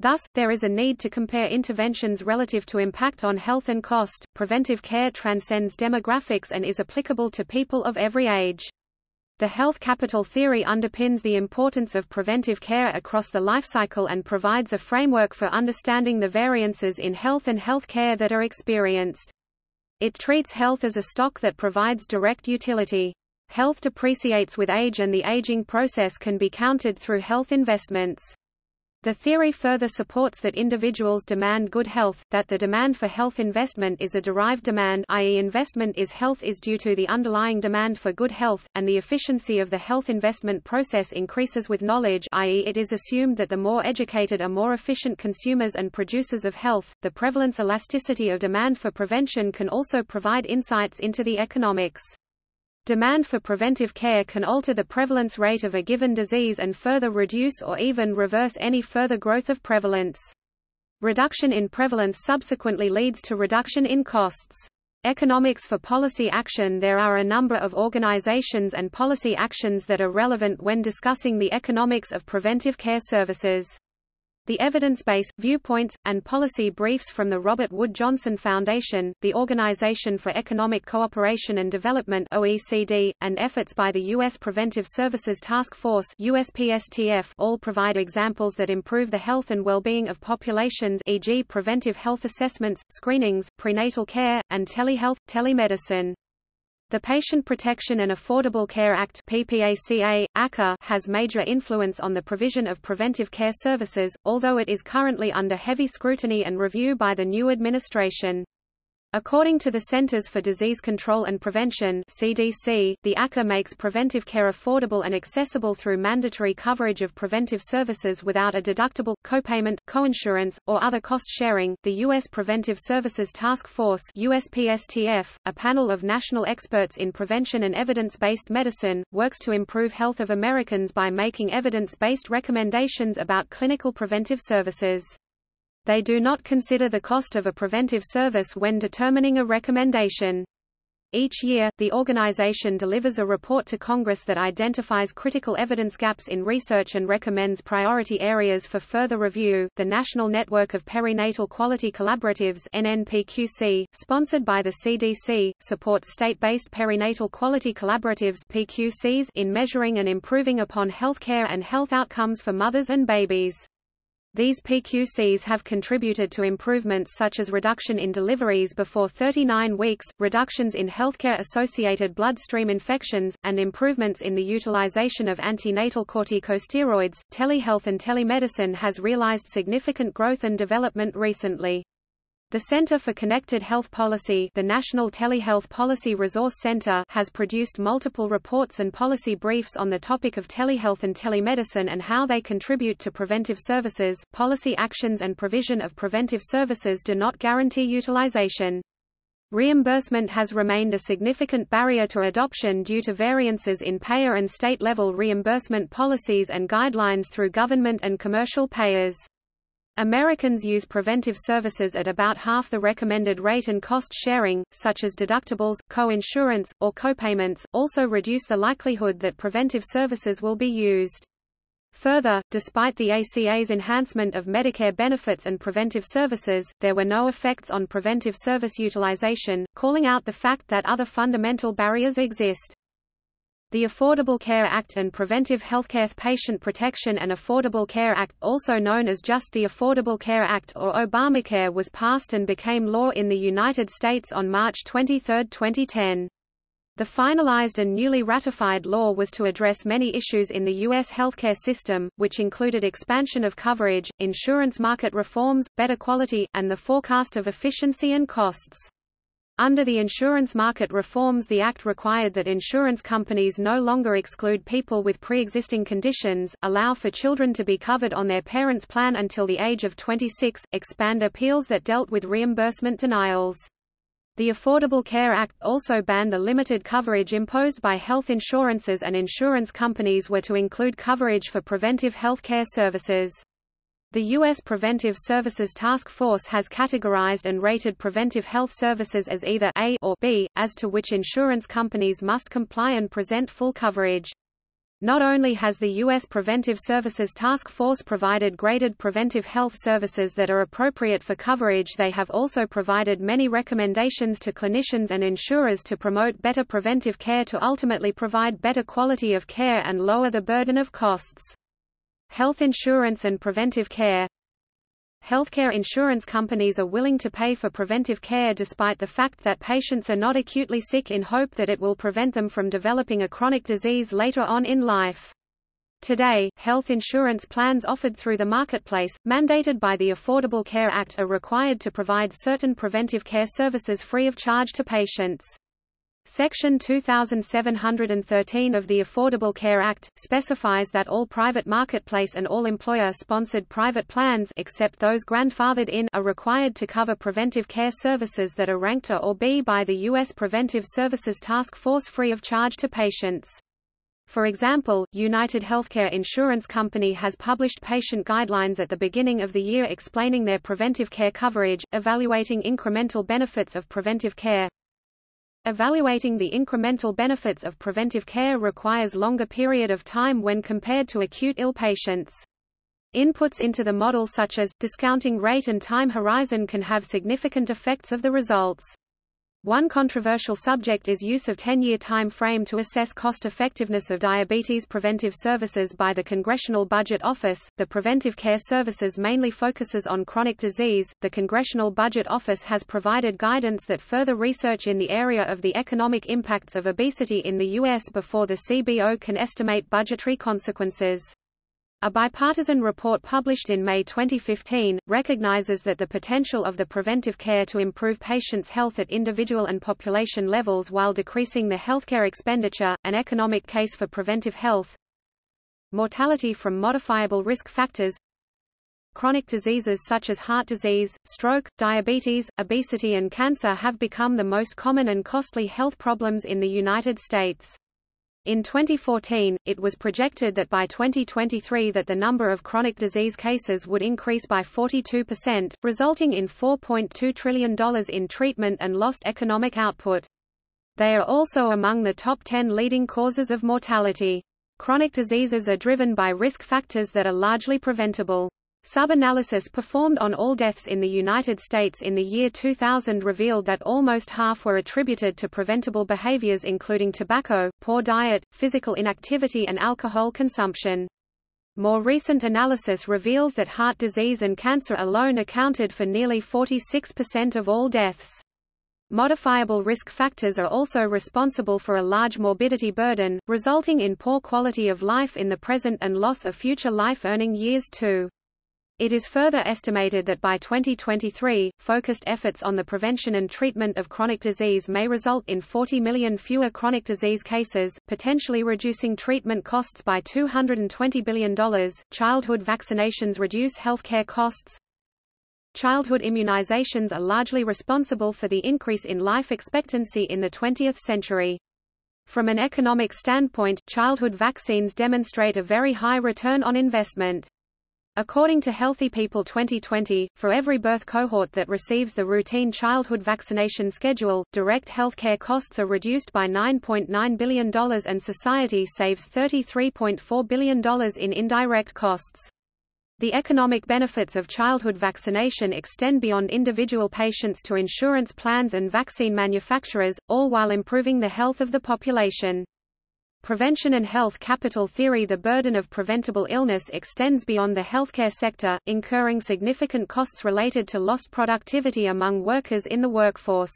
Thus, there is a need to compare interventions relative to impact on health and cost. Preventive care transcends demographics and is applicable to people of every age. The health capital theory underpins the importance of preventive care across the life cycle and provides a framework for understanding the variances in health and health care that are experienced. It treats health as a stock that provides direct utility. Health depreciates with age and the aging process can be countered through health investments. The theory further supports that individuals demand good health, that the demand for health investment is a derived demand i.e. investment is health is due to the underlying demand for good health, and the efficiency of the health investment process increases with knowledge i.e. it is assumed that the more educated are more efficient consumers and producers of health. The prevalence elasticity of demand for prevention can also provide insights into the economics. Demand for preventive care can alter the prevalence rate of a given disease and further reduce or even reverse any further growth of prevalence. Reduction in prevalence subsequently leads to reduction in costs. Economics for policy action There are a number of organizations and policy actions that are relevant when discussing the economics of preventive care services. The evidence base, viewpoints, and policy briefs from the Robert Wood Johnson Foundation, the Organization for Economic Cooperation and Development OECD, and efforts by the U.S. Preventive Services Task Force USPSTF all provide examples that improve the health and well-being of populations e.g. preventive health assessments, screenings, prenatal care, and telehealth, telemedicine. The Patient Protection and Affordable Care Act PPACA, ACA, has major influence on the provision of preventive care services, although it is currently under heavy scrutiny and review by the new administration. According to the Centers for Disease Control and Prevention CDC, the ACA makes preventive care affordable and accessible through mandatory coverage of preventive services without a deductible, copayment, coinsurance, or other cost sharing. The U.S. Preventive Services Task Force USPSTF, a panel of national experts in prevention and evidence-based medicine, works to improve health of Americans by making evidence-based recommendations about clinical preventive services. They do not consider the cost of a preventive service when determining a recommendation. Each year, the organization delivers a report to Congress that identifies critical evidence gaps in research and recommends priority areas for further review. The National Network of Perinatal Quality Collaboratives (NNPQC), sponsored by the CDC, supports state-based perinatal quality collaboratives (PQCs) in measuring and improving upon health care and health outcomes for mothers and babies. These PQCs have contributed to improvements such as reduction in deliveries before 39 weeks, reductions in healthcare-associated bloodstream infections, and improvements in the utilization of antenatal corticosteroids. Telehealth and telemedicine has realized significant growth and development recently. The Center for Connected Health Policy the National Telehealth Policy Resource Center has produced multiple reports and policy briefs on the topic of telehealth and telemedicine and how they contribute to preventive services. Policy actions and provision of preventive services do not guarantee utilization. Reimbursement has remained a significant barrier to adoption due to variances in payer and state-level reimbursement policies and guidelines through government and commercial payers. Americans use preventive services at about half the recommended rate and cost sharing, such as deductibles, co-insurance, or copayments, also reduce the likelihood that preventive services will be used. Further, despite the ACA's enhancement of Medicare benefits and preventive services, there were no effects on preventive service utilization, calling out the fact that other fundamental barriers exist. The Affordable Care Act and Preventive Healthcare Patient Protection and Affordable Care Act also known as just the Affordable Care Act or Obamacare was passed and became law in the United States on March 23, 2010. The finalized and newly ratified law was to address many issues in the U.S. healthcare system, which included expansion of coverage, insurance market reforms, better quality, and the forecast of efficiency and costs. Under the insurance market reforms the Act required that insurance companies no longer exclude people with pre-existing conditions, allow for children to be covered on their parents' plan until the age of 26, expand appeals that dealt with reimbursement denials. The Affordable Care Act also banned the limited coverage imposed by health insurances and insurance companies were to include coverage for preventive health care services. The U.S. Preventive Services Task Force has categorized and rated preventive health services as either A or B, as to which insurance companies must comply and present full coverage. Not only has the U.S. Preventive Services Task Force provided graded preventive health services that are appropriate for coverage they have also provided many recommendations to clinicians and insurers to promote better preventive care to ultimately provide better quality of care and lower the burden of costs. Health insurance and preventive care Healthcare insurance companies are willing to pay for preventive care despite the fact that patients are not acutely sick in hope that it will prevent them from developing a chronic disease later on in life. Today, health insurance plans offered through the marketplace, mandated by the Affordable Care Act are required to provide certain preventive care services free of charge to patients. Section 2713 of the Affordable Care Act, specifies that all private marketplace and all employer-sponsored private plans except those grandfathered in are required to cover preventive care services that are ranked A or B by the U.S. Preventive Services Task Force free of charge to patients. For example, United Healthcare Insurance Company has published patient guidelines at the beginning of the year explaining their preventive care coverage, evaluating incremental benefits of preventive care, Evaluating the incremental benefits of preventive care requires longer period of time when compared to acute ill patients. Inputs into the model such as, discounting rate and time horizon can have significant effects of the results. One controversial subject is use of 10-year time frame to assess cost-effectiveness of diabetes preventive services by the Congressional Budget Office. The Preventive Care Services mainly focuses on chronic disease. The Congressional Budget Office has provided guidance that further research in the area of the economic impacts of obesity in the U.S. before the CBO can estimate budgetary consequences. A bipartisan report published in May 2015, recognizes that the potential of the preventive care to improve patients' health at individual and population levels while decreasing the healthcare expenditure, an economic case for preventive health. Mortality from modifiable risk factors Chronic diseases such as heart disease, stroke, diabetes, obesity and cancer have become the most common and costly health problems in the United States. In 2014, it was projected that by 2023 that the number of chronic disease cases would increase by 42%, resulting in $4.2 trillion in treatment and lost economic output. They are also among the top 10 leading causes of mortality. Chronic diseases are driven by risk factors that are largely preventable. Sub-analysis performed on all deaths in the United States in the year 2000 revealed that almost half were attributed to preventable behaviors including tobacco, poor diet, physical inactivity and alcohol consumption. More recent analysis reveals that heart disease and cancer alone accounted for nearly 46% of all deaths. Modifiable risk factors are also responsible for a large morbidity burden, resulting in poor quality of life in the present and loss of future life earning years too. It is further estimated that by 2023, focused efforts on the prevention and treatment of chronic disease may result in 40 million fewer chronic disease cases, potentially reducing treatment costs by $220 billion. Childhood vaccinations reduce healthcare costs. Childhood immunizations are largely responsible for the increase in life expectancy in the 20th century. From an economic standpoint, childhood vaccines demonstrate a very high return on investment. According to Healthy People 2020, for every birth cohort that receives the routine childhood vaccination schedule, direct healthcare costs are reduced by $9.9 .9 billion and society saves $33.4 billion in indirect costs. The economic benefits of childhood vaccination extend beyond individual patients to insurance plans and vaccine manufacturers, all while improving the health of the population. Prevention and health capital theory The burden of preventable illness extends beyond the healthcare sector, incurring significant costs related to lost productivity among workers in the workforce.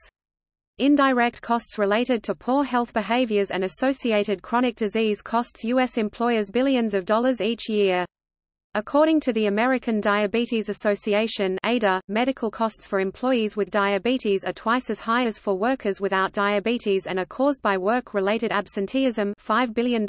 Indirect costs related to poor health behaviors and associated chronic disease costs U.S. employers billions of dollars each year. According to the American Diabetes Association ADA, medical costs for employees with diabetes are twice as high as for workers without diabetes and are caused by work-related absenteeism $5 billion,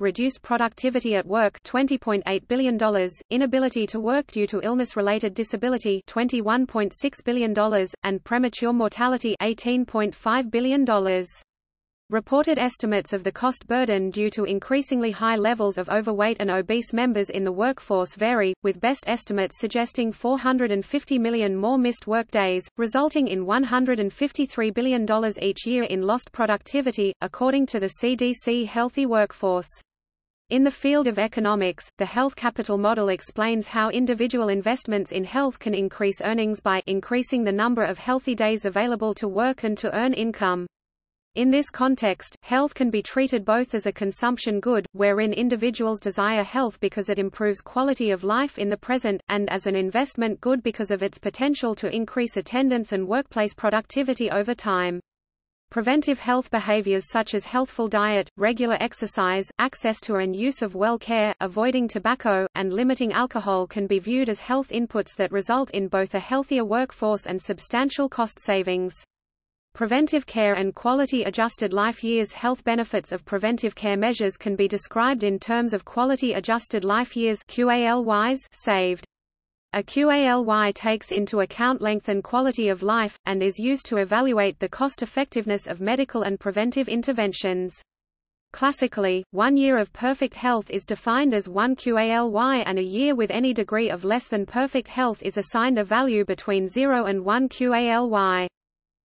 reduced productivity at work $20.8 billion, inability to work due to illness-related disability $21.6 billion, and premature mortality $18.5 billion. Reported estimates of the cost burden due to increasingly high levels of overweight and obese members in the workforce vary, with best estimates suggesting 450 million more missed workdays, resulting in $153 billion each year in lost productivity, according to the CDC Healthy Workforce. In the field of economics, the health capital model explains how individual investments in health can increase earnings by increasing the number of healthy days available to work and to earn income. In this context, health can be treated both as a consumption good, wherein individuals desire health because it improves quality of life in the present, and as an investment good because of its potential to increase attendance and workplace productivity over time. Preventive health behaviors such as healthful diet, regular exercise, access to and use of well care, avoiding tobacco, and limiting alcohol can be viewed as health inputs that result in both a healthier workforce and substantial cost savings. Preventive care and quality-adjusted life years health benefits of preventive care measures can be described in terms of quality-adjusted life years QALYs saved. A QALY takes into account length and quality of life, and is used to evaluate the cost-effectiveness of medical and preventive interventions. Classically, one year of perfect health is defined as one QALY and a year with any degree of less than perfect health is assigned a value between 0 and 1 QALY.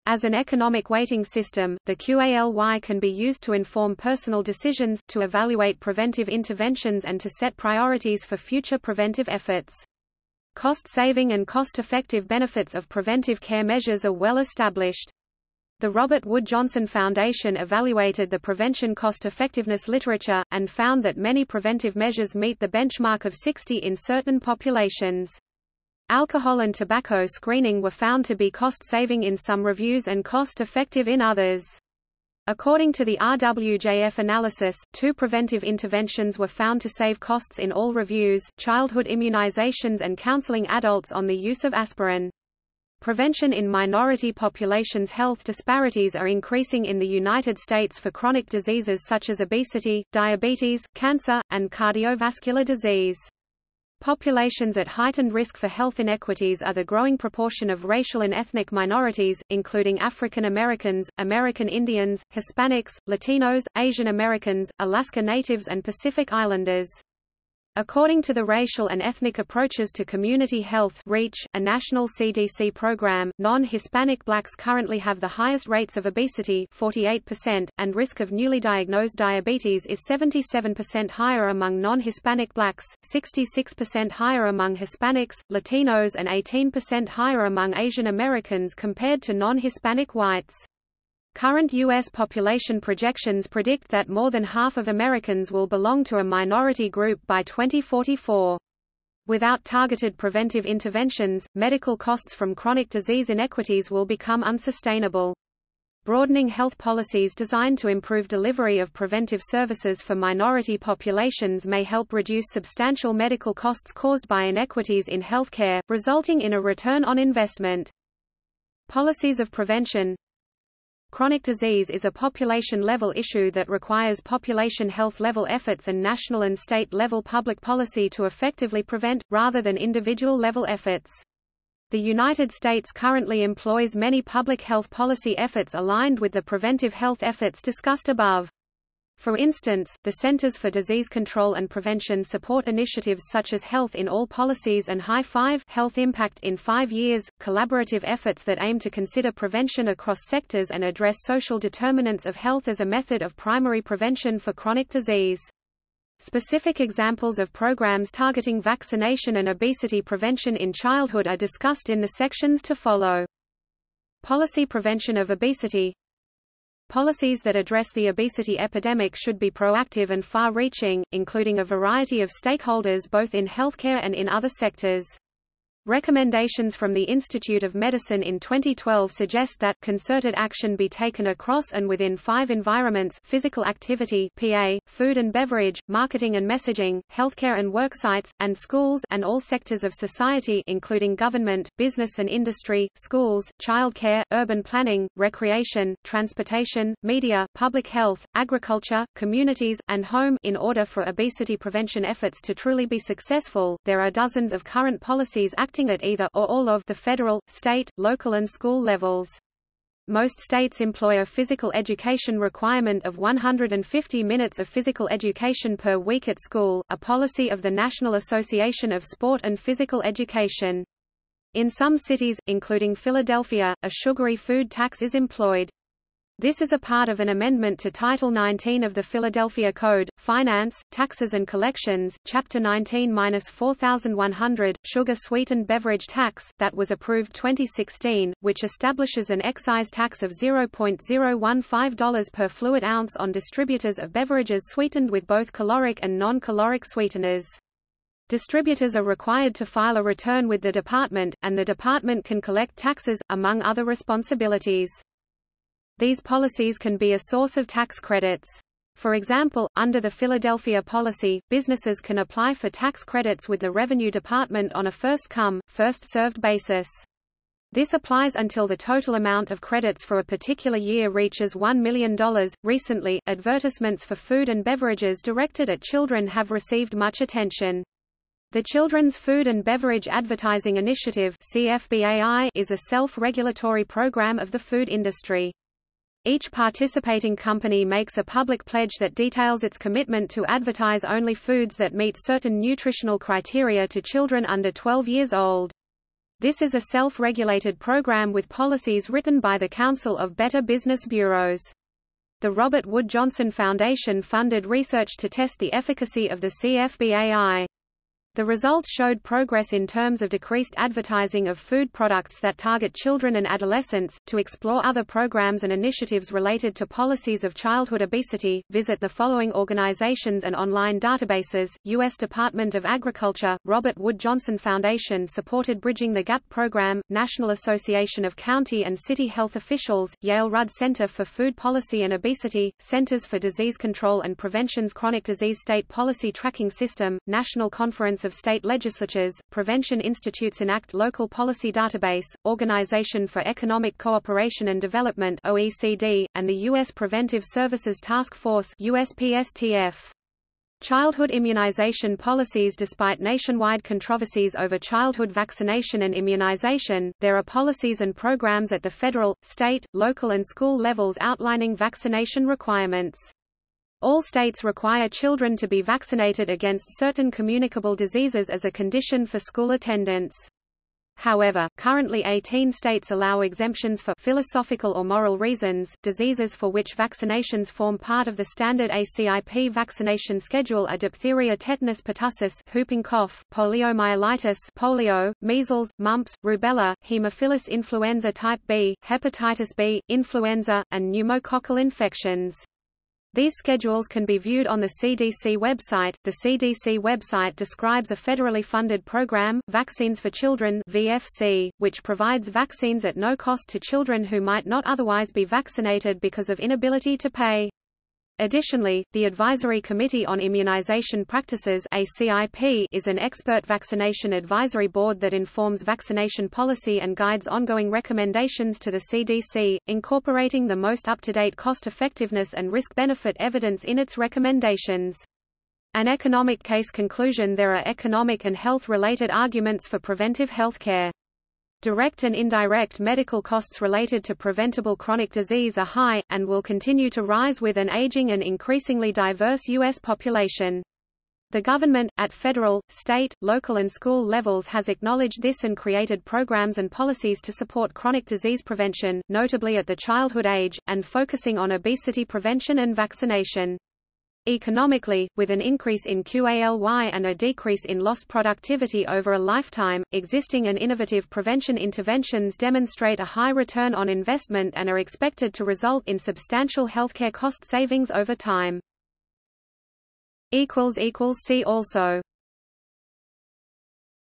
As an economic weighting system, the QALY can be used to inform personal decisions, to evaluate preventive interventions and to set priorities for future preventive efforts. Cost-saving and cost-effective benefits of preventive care measures are well established. The Robert Wood Johnson Foundation evaluated the prevention cost-effectiveness literature, and found that many preventive measures meet the benchmark of 60 in certain populations. Alcohol and tobacco screening were found to be cost-saving in some reviews and cost-effective in others. According to the RWJF analysis, two preventive interventions were found to save costs in all reviews, childhood immunizations and counseling adults on the use of aspirin. Prevention in minority populations Health disparities are increasing in the United States for chronic diseases such as obesity, diabetes, cancer, and cardiovascular disease. Populations at heightened risk for health inequities are the growing proportion of racial and ethnic minorities, including African Americans, American Indians, Hispanics, Latinos, Asian Americans, Alaska Natives and Pacific Islanders. According to the Racial and Ethnic Approaches to Community Health REACH, a national CDC program, non-Hispanic blacks currently have the highest rates of obesity 48%, and risk of newly diagnosed diabetes is 77% higher among non-Hispanic blacks, 66% higher among Hispanics, Latinos and 18% higher among Asian Americans compared to non-Hispanic whites. Current U.S. population projections predict that more than half of Americans will belong to a minority group by 2044. Without targeted preventive interventions, medical costs from chronic disease inequities will become unsustainable. Broadening health policies designed to improve delivery of preventive services for minority populations may help reduce substantial medical costs caused by inequities in healthcare, resulting in a return on investment. Policies of prevention Chronic disease is a population-level issue that requires population health-level efforts and national and state-level public policy to effectively prevent, rather than individual-level efforts. The United States currently employs many public health policy efforts aligned with the preventive health efforts discussed above. For instance, the Centers for Disease Control and Prevention support initiatives such as Health in All Policies and High Five Health Impact in Five Years, collaborative efforts that aim to consider prevention across sectors and address social determinants of health as a method of primary prevention for chronic disease. Specific examples of programs targeting vaccination and obesity prevention in childhood are discussed in the sections to follow. Policy prevention of obesity Policies that address the obesity epidemic should be proactive and far-reaching, including a variety of stakeholders both in healthcare and in other sectors. Recommendations from the Institute of Medicine in 2012 suggest that concerted action be taken across and within five environments physical activity PA, food and beverage, marketing and messaging, healthcare and worksites, and schools and all sectors of society including government, business and industry, schools, childcare, urban planning, recreation, transportation, media, public health, agriculture, communities, and home in order for obesity prevention efforts to truly be successful. There are dozens of current policies acting acting at either or all of the federal, state, local and school levels. Most states employ a physical education requirement of 150 minutes of physical education per week at school, a policy of the National Association of Sport and Physical Education. In some cities, including Philadelphia, a sugary food tax is employed. This is a part of an amendment to Title 19 of the Philadelphia Code, Finance, Taxes and Collections, Chapter 19-4100, Sugar Sweetened Beverage Tax, that was approved 2016, which establishes an excise tax of $0.015 per fluid ounce on distributors of beverages sweetened with both caloric and non-caloric sweeteners. Distributors are required to file a return with the department, and the department can collect taxes, among other responsibilities. These policies can be a source of tax credits. For example, under the Philadelphia policy, businesses can apply for tax credits with the Revenue Department on a first-come, first-served basis. This applies until the total amount of credits for a particular year reaches $1 million. Recently, advertisements for food and beverages directed at children have received much attention. The Children's Food and Beverage Advertising Initiative is a self-regulatory program of the food industry. Each participating company makes a public pledge that details its commitment to advertise only foods that meet certain nutritional criteria to children under 12 years old. This is a self-regulated program with policies written by the Council of Better Business Bureaus. The Robert Wood Johnson Foundation funded research to test the efficacy of the CFBAI. The results showed progress in terms of decreased advertising of food products that target children and adolescents. To explore other programs and initiatives related to policies of childhood obesity, visit the following organizations and online databases: U.S. Department of Agriculture, Robert Wood Johnson Foundation supported Bridging the Gap program, National Association of County and City Health Officials, Yale Rudd Center for Food Policy and Obesity, Centers for Disease Control and Prevention's Chronic Disease State Policy Tracking System, National Conference Of State Legislatures, Prevention Institutes Enact Local Policy Database, Organization for Economic Cooperation and Development OECD, and the U.S. Preventive Services Task Force USPSTF. Childhood immunization policies Despite nationwide controversies over childhood vaccination and immunization, there are policies and programs at the federal, state, local and school levels outlining vaccination requirements. All states require children to be vaccinated against certain communicable diseases as a condition for school attendance. However, currently 18 states allow exemptions for philosophical or moral reasons. Diseases for which vaccinations form part of the standard ACIP vaccination schedule are diphtheria, tetanus pertussis, whooping cough, poliomyelitis, polio, measles, mumps, rubella, Haemophilus influenza type B, hepatitis B, influenza, and pneumococcal infections. These schedules can be viewed on the CDC website. The CDC website describes a federally funded program, Vaccines for Children (VFC), which provides vaccines at no cost to children who might not otherwise be vaccinated because of inability to pay. Additionally, the Advisory Committee on Immunization Practices is an expert vaccination advisory board that informs vaccination policy and guides ongoing recommendations to the CDC, incorporating the most up-to-date cost-effectiveness and risk-benefit evidence in its recommendations. An economic case conclusion There are economic and health-related arguments for preventive health care. Direct and indirect medical costs related to preventable chronic disease are high, and will continue to rise with an aging and increasingly diverse U.S. population. The government, at federal, state, local and school levels has acknowledged this and created programs and policies to support chronic disease prevention, notably at the childhood age, and focusing on obesity prevention and vaccination. Economically, with an increase in QALY and a decrease in lost productivity over a lifetime, existing and innovative prevention interventions demonstrate a high return on investment and are expected to result in substantial healthcare cost savings over time. See also